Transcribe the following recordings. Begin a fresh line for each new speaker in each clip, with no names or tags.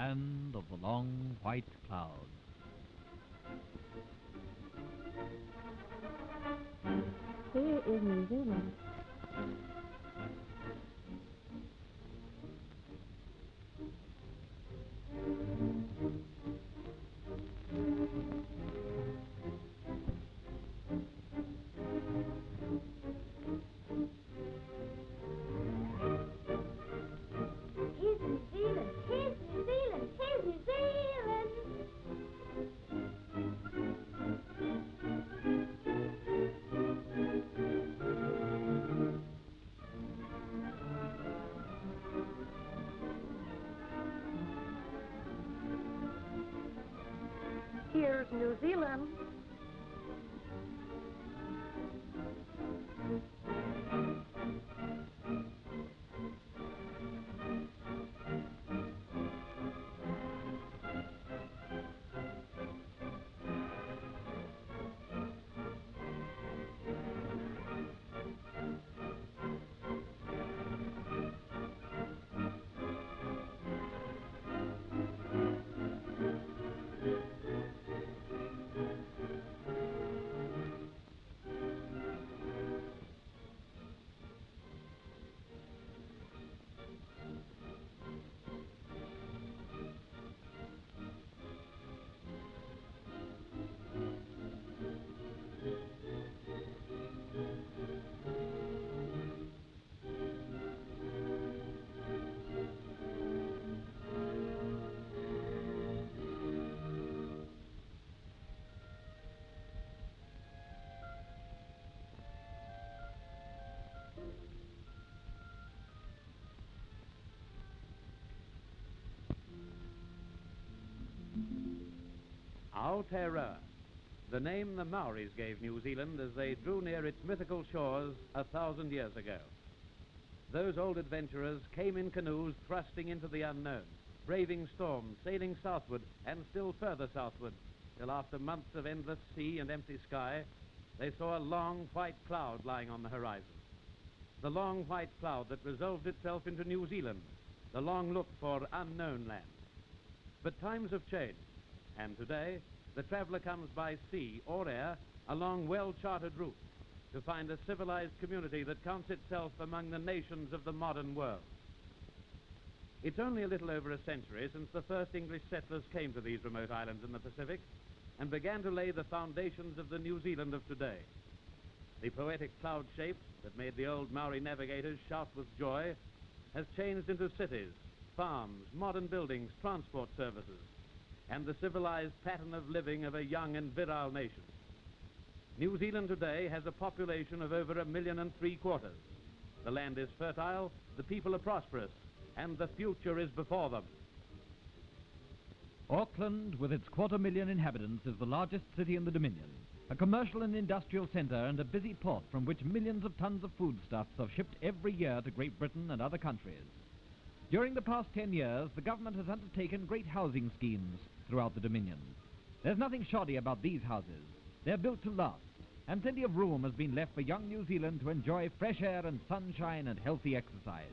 land of the long white clouds.
Here is New Zealand.
Aotearoa, the name the Maoris gave New Zealand as they drew near its mythical shores a thousand years ago. Those old adventurers came in canoes thrusting into the unknown, braving storms, sailing southward and still further southward, till after months of endless sea and empty sky, they saw a long white cloud lying on the horizon. The long white cloud that resolved itself into New Zealand, the long looked for unknown land. But times have changed, and today the traveler comes by sea or air along well charted routes to find a civilized community that counts itself among the nations of the modern world. It's only a little over a century since the first English settlers came to these remote islands in the Pacific and began to lay the foundations of the New Zealand of today. The poetic cloud shape that made the old Maori navigators shout with joy has changed into cities, farms, modern buildings, transport services, and the civilized pattern of living of a young and virile nation. New Zealand today has a population of over a million and three quarters. The land is fertile, the people are prosperous, and the future is before them.
Auckland, with its quarter million inhabitants, is the largest city in the Dominion, a commercial and industrial centre and a busy port from which millions of tons of foodstuffs are shipped every year to Great Britain and other countries. During the past ten years, the government has undertaken great housing schemes throughout the Dominion. There's nothing shoddy about these houses. They're built to last, and plenty of room has been left for young New Zealand to enjoy fresh air and sunshine and healthy exercise.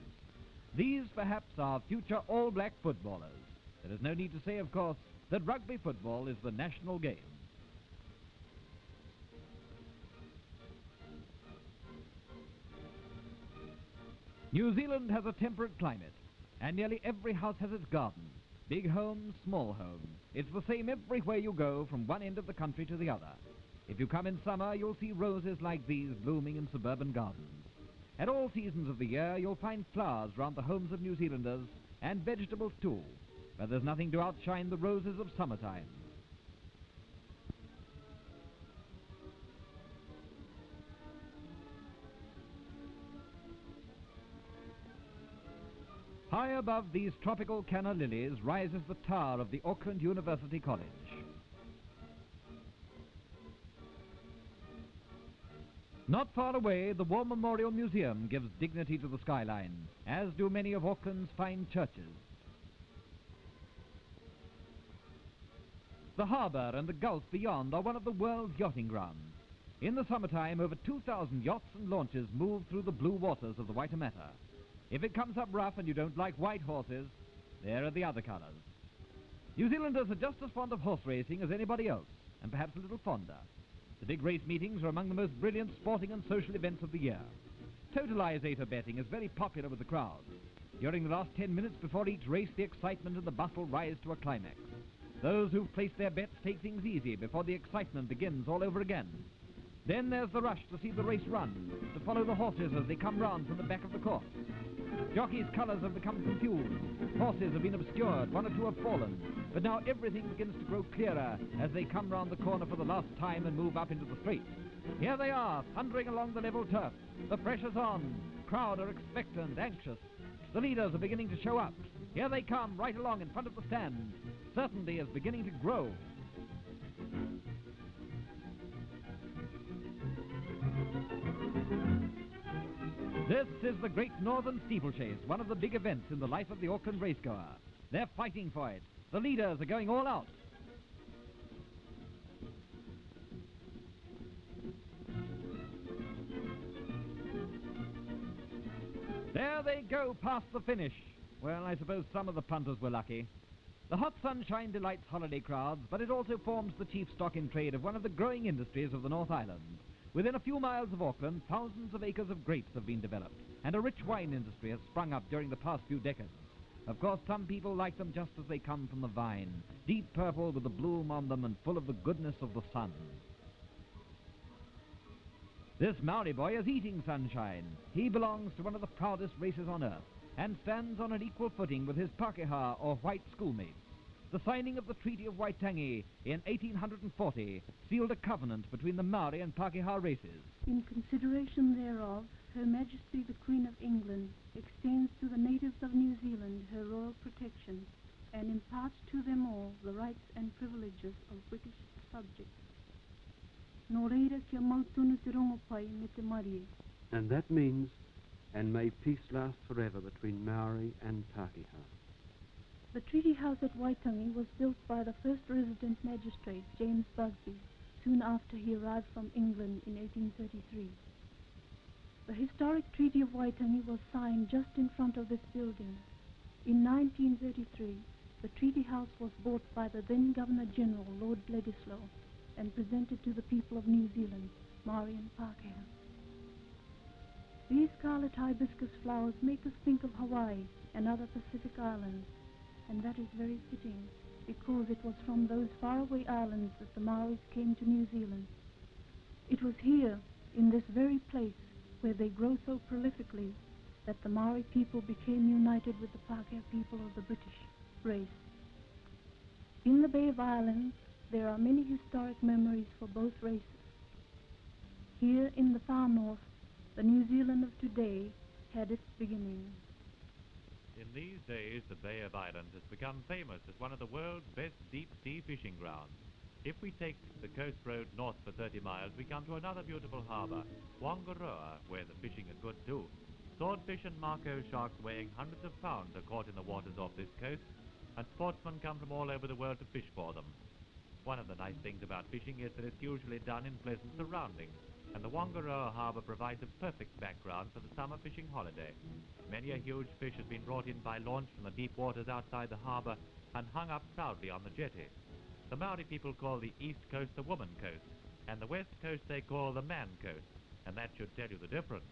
These, perhaps, are future all black footballers. There is no need to say, of course, that rugby football is the national game. New Zealand has a temperate climate, and nearly every house has its garden. Big homes, small home. It's the same everywhere you go from one end of the country to the other. If you come in summer, you'll see roses like these blooming in suburban gardens. At all seasons of the year, you'll find flowers round the homes of New Zealanders, and vegetables too, but there's nothing to outshine the roses of summertime. High above these tropical canna lilies rises the tower of the Auckland University College. Not far away, the War Memorial Museum gives dignity to the skyline, as do many of Auckland's fine churches. The harbour and the gulf beyond are one of the world's yachting grounds. In the summertime, over 2,000 yachts and launches move through the blue waters of the Waitemata. If it comes up rough and you don't like white horses, there are the other colours. New Zealanders are just as fond of horse racing as anybody else, and perhaps a little fonder. The big race meetings are among the most brilliant sporting and social events of the year. Totalizator betting is very popular with the crowd. During the last ten minutes before each race, the excitement and the bustle rise to a climax. Those who've placed their bets take things easy before the excitement begins all over again. Then there's the rush to see the race run, to follow the horses as they come round from the back of the course. Jockeys' colours have become confused. Horses have been obscured, one or two have fallen. But now everything begins to grow clearer as they come round the corner for the last time and move up into the straight. Here they are, thundering along the level turf. The pressure's on. Crowd are expectant, anxious. The leaders are beginning to show up. Here they come, right along in front of the stand. Certainty is beginning to grow. This is the Great Northern Steeplechase, one of the big events in the life of the Auckland racegoer. They're fighting for it. The leaders are going all out. There they go past the finish. Well, I suppose some of the punters were lucky. The hot sunshine delights holiday crowds, but it also forms the chief stock in trade of one of the growing industries of the North Island. Within a few miles of Auckland, thousands of acres of grapes have been developed, and a rich wine industry has sprung up during the past few decades. Of course, some people like them just as they come from the vine, deep purple with the bloom on them and full of the goodness of the sun. This Maori boy is eating sunshine. He belongs to one of the proudest races on earth and stands on an equal footing with his Pakeha or white schoolmates. The signing of the Treaty of Waitangi in 1840 sealed a covenant between the Maori and Pakeha races.
In consideration thereof, Her Majesty the Queen of England extends to the natives of New Zealand her royal protection and imparts to them all the rights and privileges of British subjects. Nō reira kia mautunu te rongopai me te marie.
And that means, and may peace last forever between Maori and Pakeha.
The Treaty House at Waitangi was built by the first resident magistrate, James Busby, soon after he arrived from England in 1833. The historic Treaty of Waitangi was signed just in front of this building. In 1933, the Treaty House was bought by the then Governor General, Lord Bledisloe, and presented to the people of New Zealand, Maori and Pākehā. These scarlet hibiscus flowers make us think of Hawaii and other Pacific islands, and that is very fitting, because it was from those faraway islands that the Maoris came to New Zealand. It was here, in this very place, where they grow so prolifically, that the Maori people became united with the Pākehā people of the British race. In the Bay of Islands, there are many historic memories for both races. Here in the far north, the New Zealand of today had its beginning.
In these days, the Bay of Islands has become famous as one of the world's best deep-sea fishing grounds. If we take the coast road north for 30 miles, we come to another beautiful harbour, Whangaroa, where the fishing is good too. Swordfish and mako sharks weighing hundreds of pounds are caught in the waters off this coast, and sportsmen come from all over the world to fish for them. One of the nice things about fishing is that it's usually done in pleasant surroundings, and the Whangaroa harbour provides a perfect background for the summer fishing holiday. Many a huge fish has been brought in by launch from the deep waters outside the harbour and hung up proudly on the jetty. The Maori people call the east coast the woman coast, and the west coast they call the man coast, and that should tell you the difference.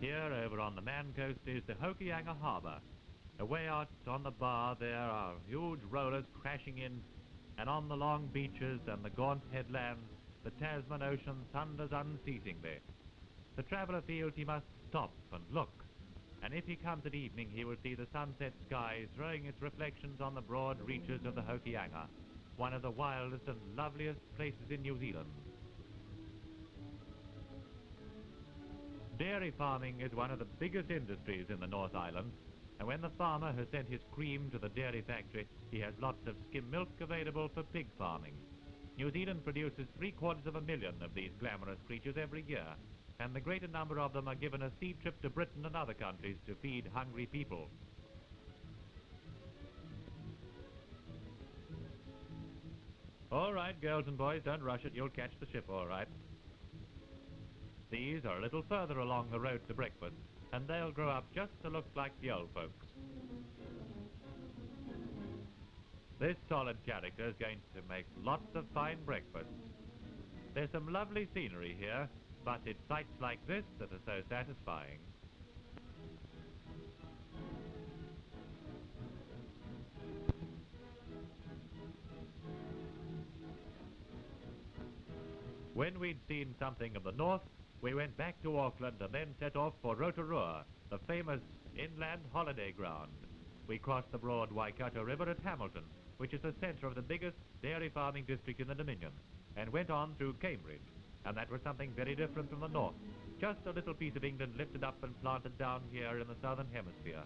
Here, over on the man coast, is the Hokianga Harbour. Away out on the bar there are huge rollers crashing in, and on the long beaches and the gaunt headlands, the Tasman Ocean thunders unceasingly. The traveller feels he must stop and look, and if he comes at evening he will see the sunset sky throwing its reflections on the broad reaches of the Hokianga, one of the wildest and loveliest places in New Zealand. Dairy farming is one of the biggest industries in the North Island, and when the farmer has sent his cream to the dairy factory, he has lots of skim milk available for pig farming. New Zealand produces three quarters of a million of these glamorous creatures every year, and the greater number of them are given a sea trip to Britain and other countries to feed hungry people. All right, girls and boys, don't rush it. You'll catch the ship all right. These are a little further along the road to breakfast, and they'll grow up just to look like the old folks. This solid character is going to make lots of fine breakfasts. There's some lovely scenery here, but it's sights like this that are so satisfying. When we'd seen something of the north, we went back to Auckland and then set off for Rotorua, the famous inland holiday ground. We crossed the broad Waikato River at Hamilton, which is the centre of the biggest dairy farming district in the Dominion, and went on through Cambridge. And that was something very different from the north. Just a little piece of England lifted up and planted down here in the southern hemisphere.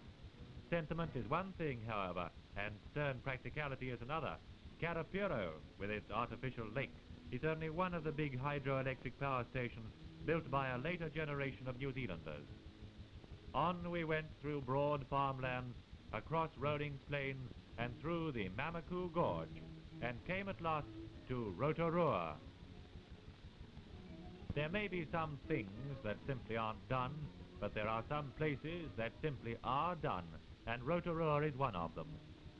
Sentiment is one thing, however, and stern practicality is another. Karapiro, with its artificial lake, is only one of the big hydroelectric power stations built by a later generation of New Zealanders. On we went through broad farmlands, across rolling plains, and through the Mamaku Gorge, and came at last to Rotorua. There may be some things that simply aren't done, but there are some places that simply are done, and Rotorua is one of them.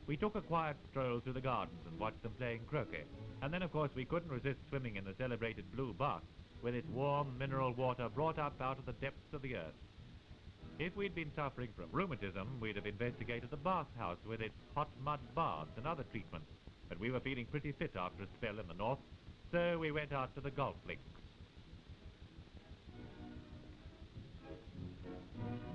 We took a quiet stroll through the gardens and watched them playing croquet, and then of course we couldn't resist swimming in the celebrated Blue Bath, with its warm mineral water brought up out of the depths of the earth. If we'd been suffering from rheumatism, we'd have investigated the bathhouse with its hot mud baths and other treatments, but we were feeling pretty fit after a spell in the north, so we went out to the golf links.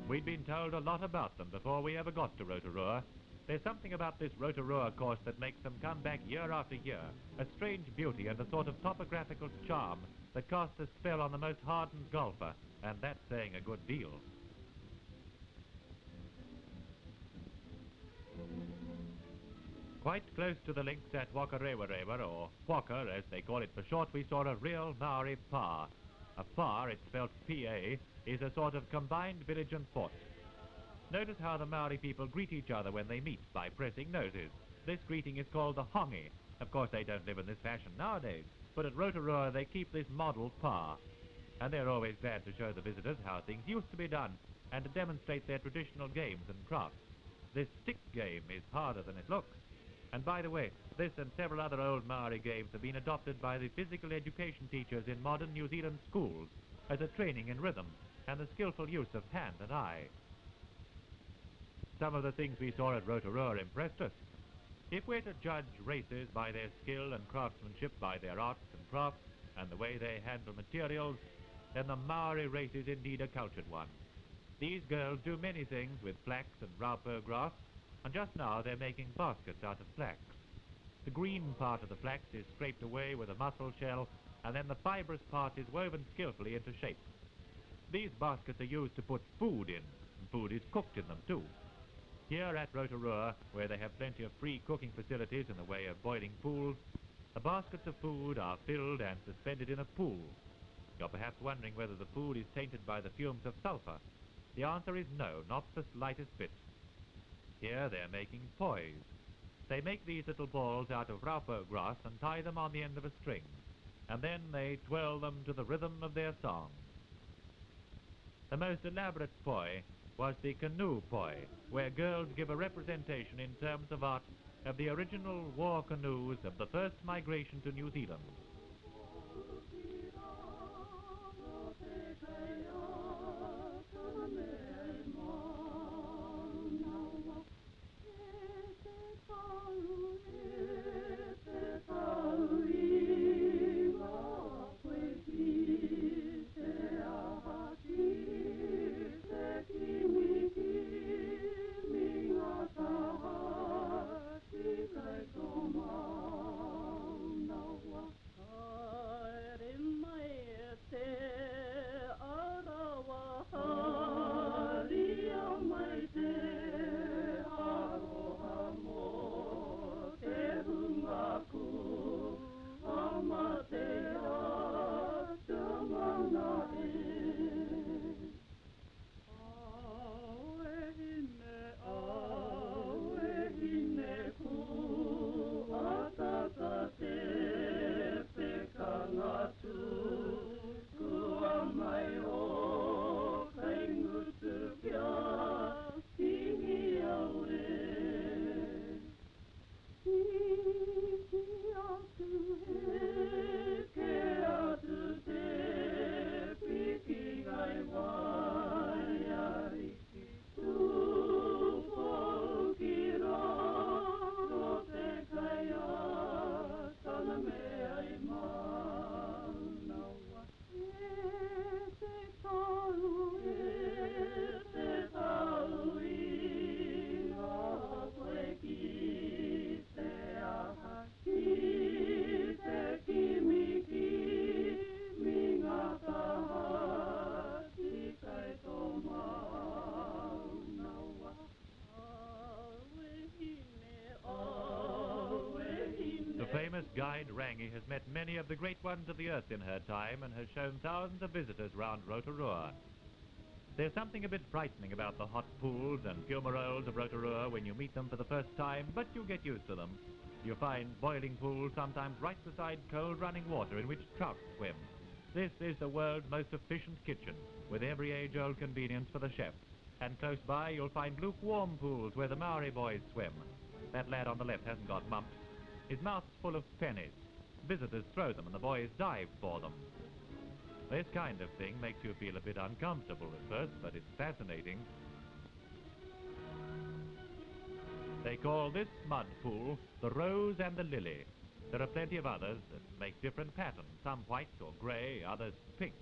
We'd been told a lot about them before we ever got to Rotorua. There's something about this Rotorua course that makes them come back year after year, a strange beauty and a sort of topographical charm that casts a spell on the most hardened golfer, and that's saying a good deal. Quite close to the links at Whakarewarewa, or Waka as they call it for short, we saw a real Maori pa. A pa, it's spelled P-A, is a sort of combined village and fort. Notice how the Maori people greet each other when they meet by pressing noses. This greeting is called the hongi. Of course, they don't live in this fashion nowadays, but at Rotorua they keep this model pa. And they're always glad to show the visitors how things used to be done and to demonstrate their traditional games and crafts. This stick game is harder than it looks. And by the way, this and several other old Maori games have been adopted by the physical education teachers in modern New Zealand schools as a training in rhythm and the skillful use of hand and eye. Some of the things we saw at Rotorua impressed us. If we're to judge races by their skill and craftsmanship, by their arts and crafts, and the way they handle materials, then the Maori race is indeed a cultured one. These girls do many things with flax and raupo grass, and just now they're making baskets out of flax. The green part of the flax is scraped away with a mussel shell, and then the fibrous part is woven skillfully into shape. These baskets are used to put food in, and food is cooked in them too. Here at Rotorua, where they have plenty of free cooking facilities in the way of boiling pools, the baskets of food are filled and suspended in a pool. You're perhaps wondering whether the food is tainted by the fumes of sulphur. The answer is no, not the slightest bit. Here they're making pois. They make these little balls out of raupo grass and tie them on the end of a string, and then they twirl them to the rhythm of their song. The most elaborate poi was the canoe poi, where girls give a representation in terms of art of the original war canoes of the first migration to New Zealand. Rangi has met many of the great ones of the earth in her time and has shown thousands of visitors round Rotorua. There's something a bit frightening about the hot pools and fumaroles of Rotorua when you meet them for the first time, but you'll get used to them. You'll find boiling pools sometimes right beside cold running water in which trout swim. This is the world's most efficient kitchen, with every age-old convenience for the chef. And close by you'll find lukewarm pools where the Maori boys swim. That lad on the left hasn't got mumps. His mouth's full of pennies. Visitors throw them and the boys dive for them. This kind of thing makes you feel a bit uncomfortable at first, but it's fascinating. They call this mud pool the Rose and the Lily. There are plenty of others that make different patterns, some white or grey, others pink.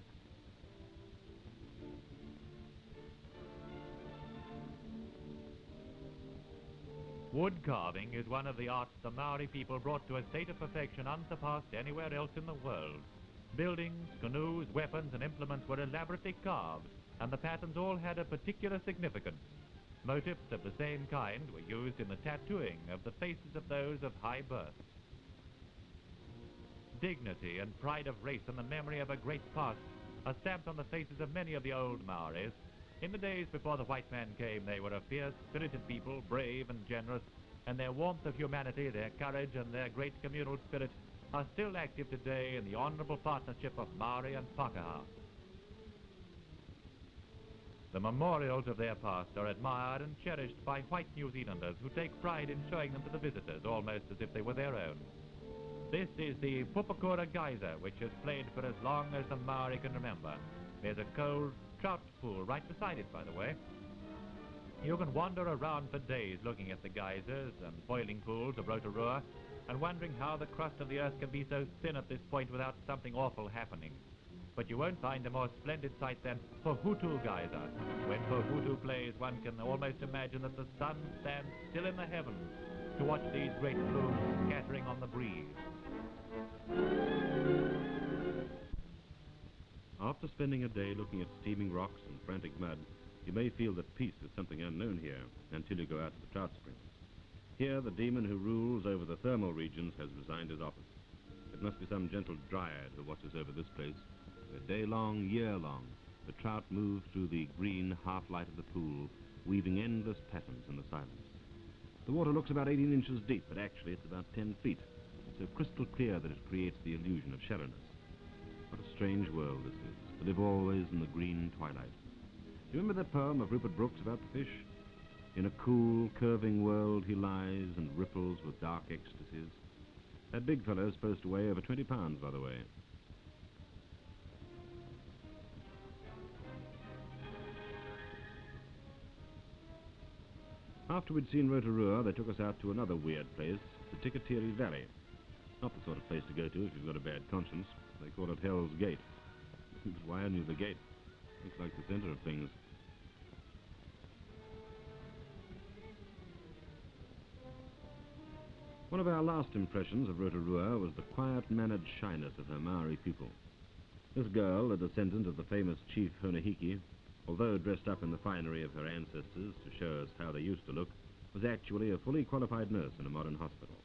Wood carving is one of the arts the Maori people brought to a state of perfection unsurpassed anywhere else in the world. Buildings, canoes, weapons, and implements were elaborately carved, and the patterns all had a particular significance. Motifs of the same kind were used in the tattooing of the faces of those of high birth. Dignity and pride of race and the memory of a great past are stamped on the faces of many of the old Maoris. In the days before the white man came, they were a fierce, spirited people, brave and generous, and their warmth of humanity, their courage, and their great communal spirit are still active today in the honorable partnership of Maori and Pākehā. The memorials of their past are admired and cherished by white New Zealanders who take pride in showing them to the visitors almost as if they were their own. This is the Papakura Geyser, which has played for as long as the Maori can remember. There's a cold trout pool right beside it, by the way. You can wander around for days looking at the geysers and boiling pools of Rotorua and wondering how the crust of the earth can be so thin at this point without something awful happening. But you won't find a more splendid sight than Pohutu Geyser. When Pohutu plays, one can almost imagine that the sun stands still in the heavens to watch these great plumes scattering on the breeze.
After spending a day looking at steaming rocks and frantic mud, you may feel that peace is something unknown here until you go out to the trout springs. Here, the demon who rules over the thermal regions has resigned his office. It must be some gentle dryad who watches over this place. where day long, year long, the trout move through the green half-light of the pool, weaving endless patterns in the silence. The water looks about 18 inches deep, but actually it's about 10 feet, It's so crystal clear that it creates the illusion of shallowness. Strange world this is, to live always in the green twilight. Do you remember that poem of Rupert Brooke's about the fish? In a cool, curving world he lies and ripples with dark ecstasies. That big fellow's supposed to weigh over 20 pounds, by the way. After we'd seen Rotorua, they took us out to another weird place, the Tikitere Valley. Not the sort of place to go to if you've got a bad conscience. They call it Hell's Gate. but why only the gate? Looks like the center of things. One of our last impressions of Rotorua was the quiet-mannered shyness of her Maori people. This girl, a descendant of the famous chief Honahiki, although dressed up in the finery of her ancestors to show us how they used to look, was actually a fully qualified nurse in a modern hospital.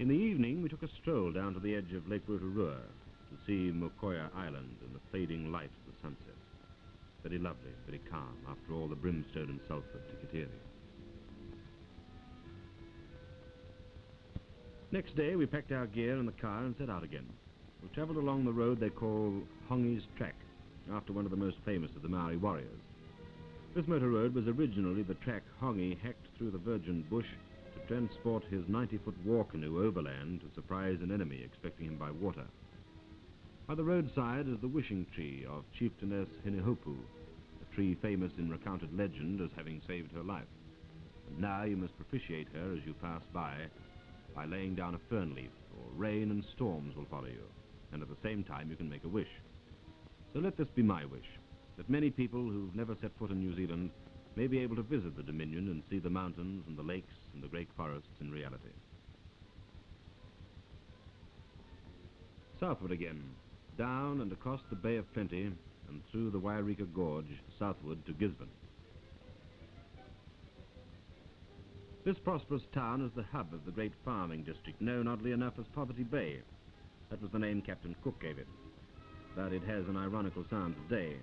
In the evening, we took a stroll down to the edge of Lake Rotorua to see Mokoia Island in the fading light of the sunset. Very lovely, very calm, after all the brimstone and sulphur of Tikitere. Next day, we packed our gear in the car and set out again. We travelled along the road they call Hongi's Track, after one of the most famous of the Maori warriors. This motor road was originally the track Hongi hacked through the virgin bush transport his 90-foot war canoe overland to surprise an enemy expecting him by water. By the roadside is the wishing tree of Chieftainess Hinehopu, a tree famous in recounted legend as having saved her life. And now you must propitiate her as you pass by by laying down a fern leaf, or rain and storms will follow you, and at the same time you can make a wish. So let this be my wish, that many people who've never set foot in New Zealand may be able to visit the Dominion and see the mountains and the lakes and the great forests in reality. Southward again, down and across the Bay of Plenty and through the Waioeka Gorge southward to Gisborne. This prosperous town is the hub of the great farming district known, oddly enough, as Poverty Bay. That was the name Captain Cook gave it. But it has an ironical sound today.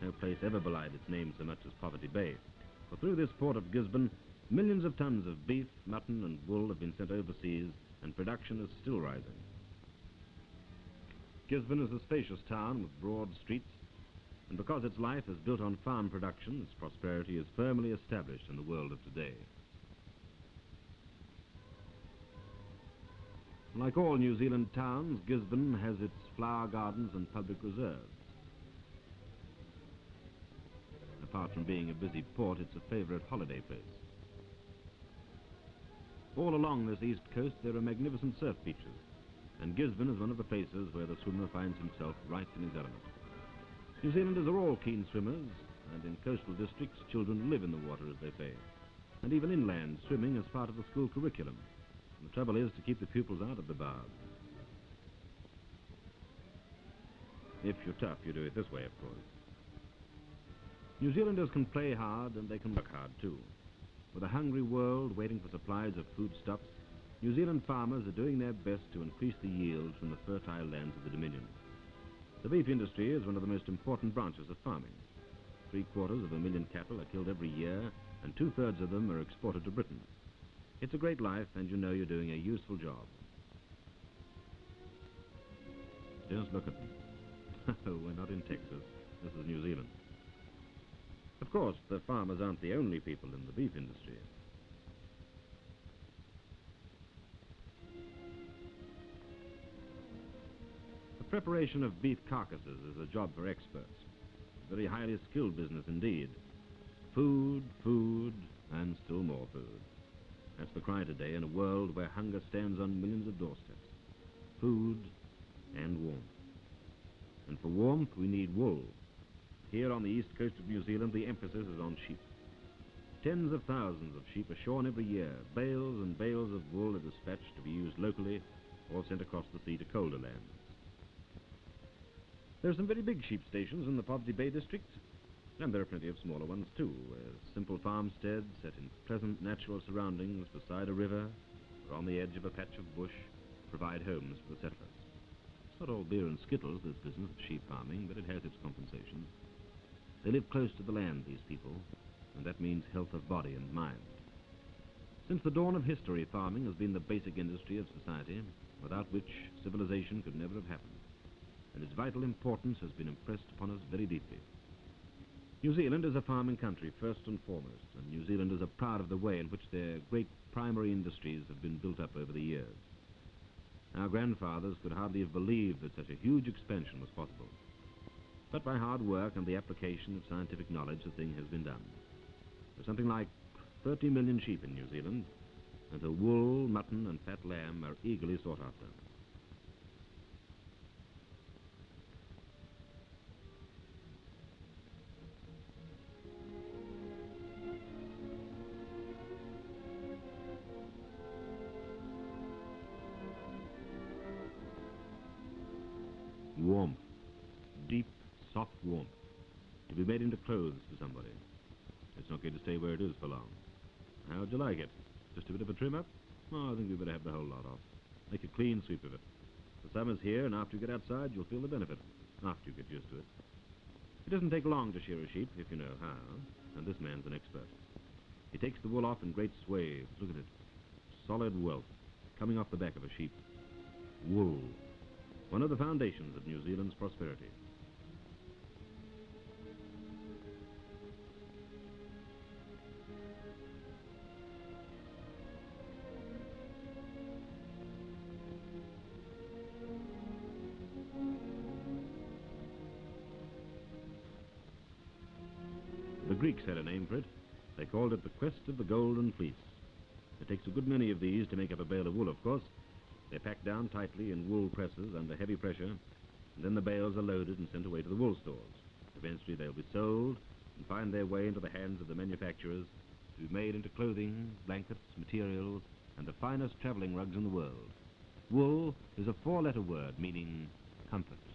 No place ever belied its name so much as Poverty Bay. For through this port of Gisborne, millions of tons of beef, mutton, and wool have been sent overseas, and production is still rising. Gisborne is a spacious town with broad streets, and because its life is built on farm production, its prosperity is firmly established in the world of today. Like all New Zealand towns, Gisborne has its flower gardens and public reserves. Apart from being a busy port, it's a favourite holiday place. All along this east coast there are magnificent surf beaches, and Gisborne is one of the places where the swimmer finds himself right in his element. New Zealanders are all keen swimmers, and in coastal districts children live in the water, as they say. And even inland, swimming is part of the school curriculum. And the trouble is to keep the pupils out of the baths. If you're tough, you do it this way, of course. New Zealanders can play hard and they can work hard too. With a hungry world waiting for supplies of foodstuffs, New Zealand farmers are doing their best to increase the yield from the fertile lands of the Dominion. The beef industry is one of the most important branches of farming. Three quarters of a million cattle are killed every year, and two-thirds of them are exported to Britain. It's a great life, and you know you're doing a useful job. Just look at them. We're not in Texas. This is New Zealand. Of course, the farmers aren't the only people in the beef industry. The preparation of beef carcasses is a job for experts. Very highly skilled business indeed. Food, food, and still more food. That's the cry today in a world where hunger stands on millions of doorsteps. Food and warmth. And for warmth, we need wool. Here on the east coast of New Zealand, the emphasis is on sheep. Tens of thousands of sheep are shorn every year. Bales and bales of wool are dispatched to be used locally or sent across the sea to colder lands. There are some very big sheep stations in the Poverty Bay district, and there are plenty of smaller ones too, where simple farmsteads set in pleasant natural surroundings beside a river or on the edge of a patch of bush provide homes for the settlers. It's not all beer and skittles, this business of sheep farming, but it has its compensations. They live close to the land, these people, and that means health of body and mind. Since the dawn of history, farming has been the basic industry of society, without which civilization could never have happened, and its vital importance has been impressed upon us very deeply. New Zealand is a farming country, first and foremost, and New Zealanders are proud of the way in which their great primary industries have been built up over the years. Our grandfathers could hardly have believed that such a huge expansion was possible. But by hard work and the application of scientific knowledge, the thing has been done. There's something like 30 million sheep in New Zealand, and the wool, mutton, and fat lamb are eagerly sought after. Into clothes for somebody. It's not going to stay where it is for long. How'd you like it? Just a bit of a trim up? Oh, I think we better have the whole lot off. Make a clean sweep of it. The summer's here, and after you get outside, you'll feel the benefit. After you get used to it. It doesn't take long to shear a sheep, if you know how. And this man's an expert. He takes the wool off in great swathes. Look at it. Solid wealth. Coming off the back of a sheep. Wool one of the foundations of New Zealand's prosperity. Greeks had a name for it. They called it the Quest of the Golden Fleece. It takes a good many of these to make up a bale of wool, of course, they're packed down tightly in wool presses under heavy pressure, and then the bales are loaded and sent away to the wool stores. Eventually they'll be sold and find their way into the hands of the manufacturers to be made into clothing, blankets, materials, and the finest traveling rugs in the world. Wool is a four-letter word meaning comfort.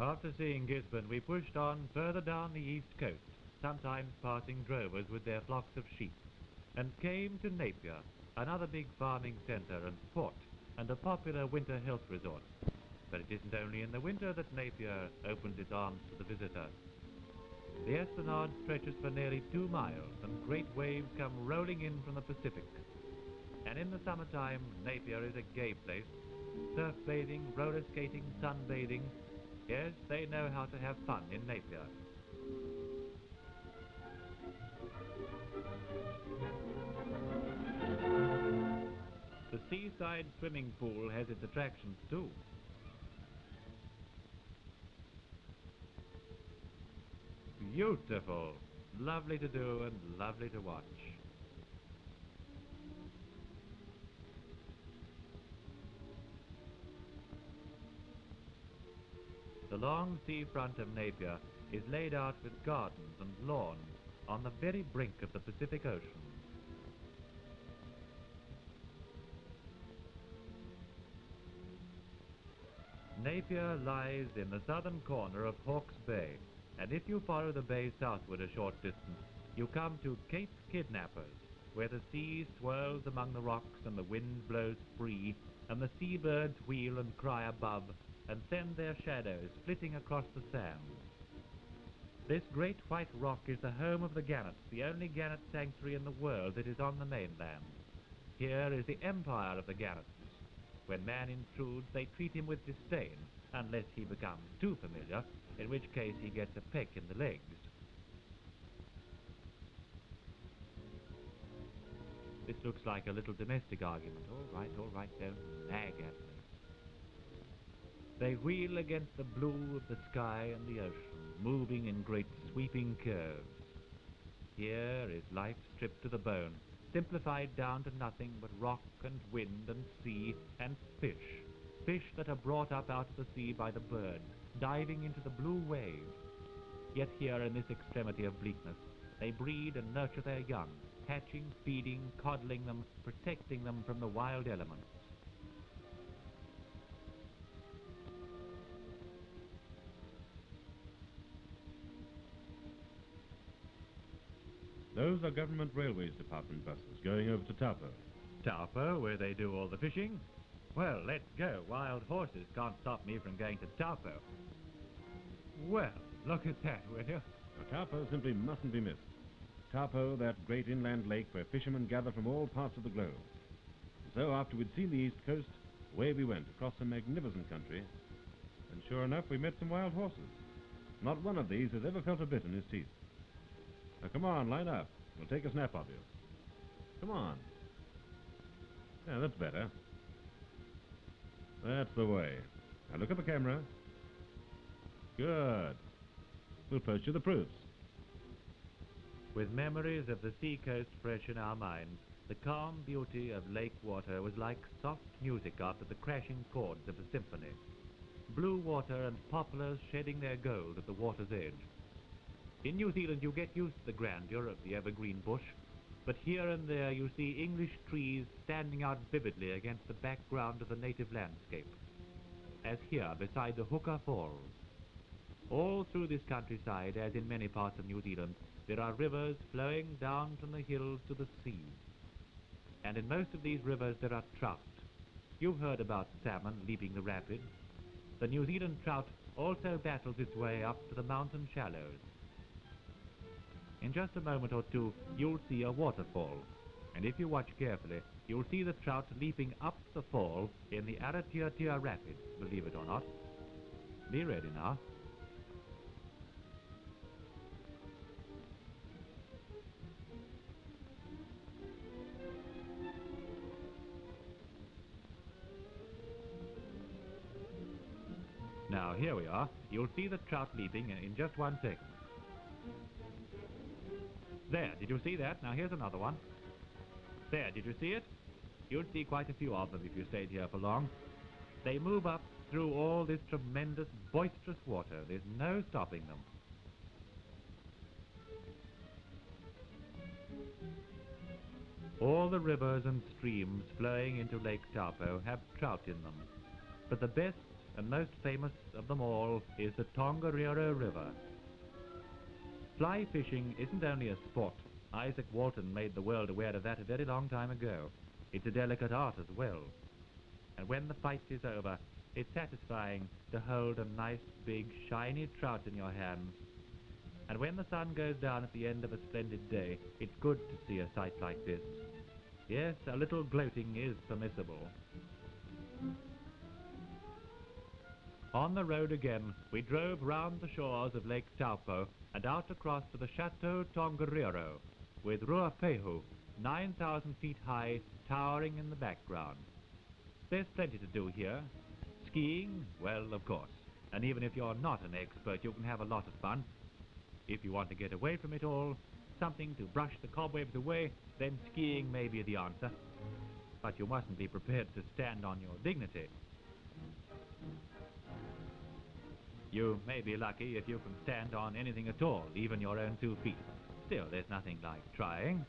After seeing Gisborne, we pushed on further down the east coast, sometimes passing drovers with their flocks of sheep, and came to Napier, another big farming centre and port, and a popular winter health resort. But it isn't only in the winter that Napier opens its arms to the visitor. The Esplanade stretches for nearly two miles, and great waves come rolling in from the Pacific. And in the summertime, Napier is a gay place. Surf bathing, roller skating, sunbathing. Yes, they know how to have fun in Napier. The seaside swimming pool has its attractions too. Beautiful. Lovely to do and lovely to watch. The long seafront of Napier is laid out with gardens and lawns on the very brink of the Pacific Ocean. Napier lies in the southern corner of Hawke's Bay, and if you follow the bay southward a short distance, you come to Cape Kidnappers, where the sea swirls among the rocks and the wind blows free, and the seabirds wheel and cry above, and send their shadows flitting across the sand. This great white rock is the home of the gannets, the only gannet sanctuary in the world that is on the mainland. Here is the empire of the gannets. When man intrudes, they treat him with disdain, unless he becomes too familiar, in which case he gets a peck in the legs. This looks like a little domestic argument. All right, all right, don't nag at me. They wheel against the blue of the sky and the ocean, moving in great sweeping curves. Here is life stripped to the bone, simplified down to nothing but rock and wind and sea and fish. Fish that are brought up out of the sea by the birds, diving into the blue waves. Yet here in this extremity of bleakness, they breed and nurture their young, hatching, feeding, coddling them, protecting them from the wild elements.
Those are government railways department buses going over to Taupo.
Taupo, where they do all the fishing? Well, let's go. Wild horses can't stop me from going to Taupo. Well, look at that, will you?
Taupo simply mustn't be missed. Taupo, that great inland lake where fishermen gather from all parts of the globe. So, after we'd seen the east coast, away we went across a magnificent country. And sure enough, we met some wild horses. Not one of these has ever felt a bit in his teeth. Now, come on, line up. We'll take a snap of you. Come on. Yeah, that's better. That's the way. Now look at the camera. Good. We'll post you the proofs.
With memories of the seacoast fresh in our minds, the calm beauty of lake water was like soft music after the crashing chords of a symphony. Blue water and poplars shedding their gold at the water's edge. In New Zealand you get used to the grandeur of the evergreen bush, but here and there you see English trees standing out vividly against the background of the native landscape, as here beside the Huka Falls. All through this countryside, as in many parts of New Zealand, there are rivers flowing down from the hills to the sea. And in most of these rivers there are trout. You've heard about salmon leaping the rapids. The New Zealand trout also battles its way up to the mountain shallows. In just a moment or two, you'll see a waterfall. And if you watch carefully, you'll see the trout leaping up the fall in the Aratiatia Rapids, believe it or not. Be ready now. Now, here we are. You'll see the trout leaping in- in just one second. There, did you see that? Now here's another one. There, did you see it? You'd see quite a few of them if you stayed here for long. They move up through all this tremendous, boisterous water. There's no stopping them. All the rivers and streams flowing into Lake Taupo have trout in them. But the best and most famous of them all is the Tongariro River. Fly fishing isn't only a sport. Izaak Walton made the world aware of that a very long time ago. It's a delicate art as well. And when the fight is over, it's satisfying to hold a nice big shiny trout in your hands. And when the sun goes down at the end of a splendid day, it's good to see a sight like this. Yes, a little gloating is permissible. On the road again, we drove round the shores of Lake Taupo and out across to the Chateau Tongariro, with Ruapehu, 9,000 feet high, towering in the background. There's plenty to do here. Skiing, well, of course. And even if you're not an expert, you can have a lot of fun. If you want to get away from it all, something to brush the cobwebs away, then skiing may be the answer. But you mustn't be prepared to stand on your dignity. You may be lucky if you can stand on anything at all, even your own two feet. Still, there's nothing like trying.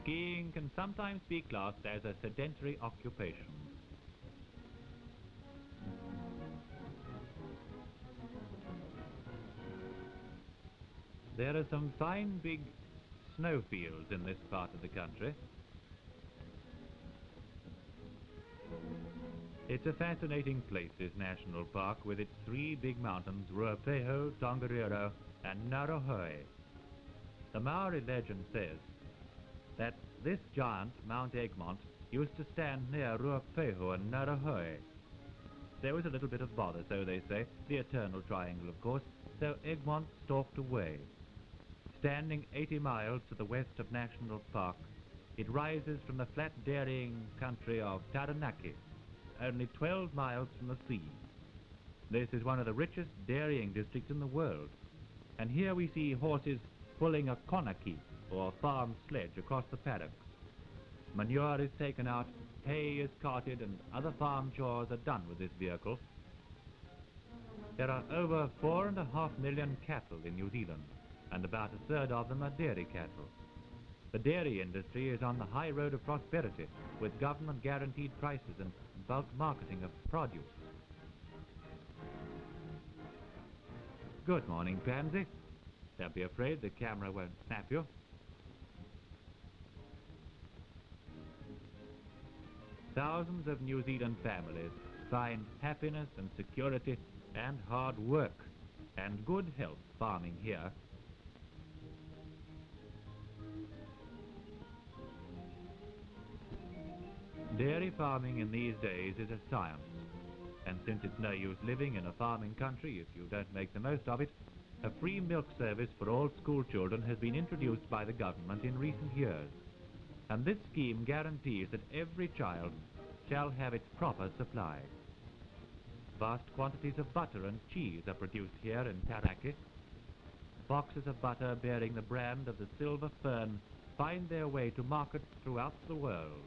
Skiing can sometimes be classed as a sedentary occupation. There are some fine big snowfields in this part of the country. It's a fascinating place, this national park, with its three big mountains, Ruapehu, Tongariro, and Ngauruhoe. The Maori legend says that this giant, Mount Egmont, used to stand near Ruapehu and Ngauruhoe. There was a little bit of bother, so they say, the eternal triangle, of course, so Egmont stalked away. Standing 80 miles to the west of National Park, it rises from the flat dairying country of Taranaki, only 12 miles from the sea. This is one of the richest dairying districts in the world, and here we see horses pulling a konaki, or farm sledge, across the paddocks. Manure is taken out, hay is carted, and other farm chores are done with this vehicle. There are over four and a half million cattle in New Zealand, and about a third of them are dairy cattle. The dairy industry is on the high road of prosperity, with government-guaranteed prices and bulk marketing of produce. Good morning, Pansy. Don't be afraid, the camera won't snap you. Thousands of New Zealand families find happiness and security and hard work and good health farming here. Dairy farming in these days is a science, and since it's no use living in a farming country if you don't make the most of it, a free milk service for all school children has been introduced by the government in recent years. And this scheme guarantees that every child shall have its proper supply. Vast quantities of butter and cheese are produced here in Taranaki. Boxes of butter bearing the brand of the silver fern find their way to markets throughout the world.